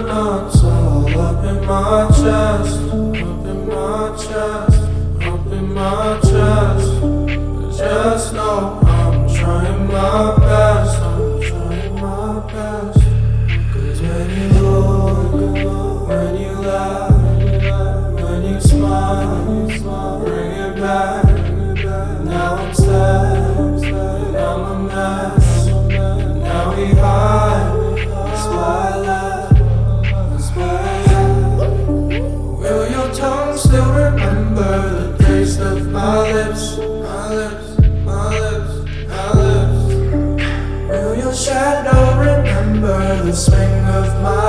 my all up in my chest, up in my chest, up in my chest. Just know I'm trying my best, I'm trying my best. lips, my lips, my lips. Will your shadow remember the swing of my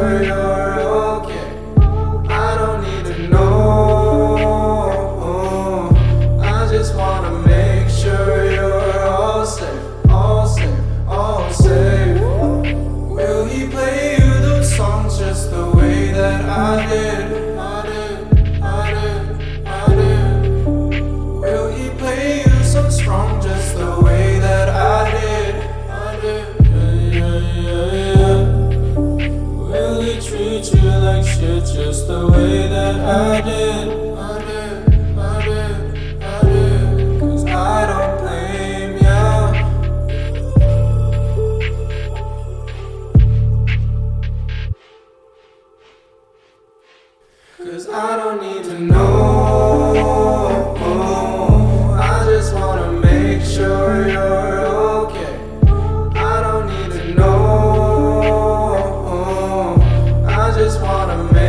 over your eyes. shit just the way that I did. I did. Cause I don't blame ya. Cause I don't need to know. just wanna make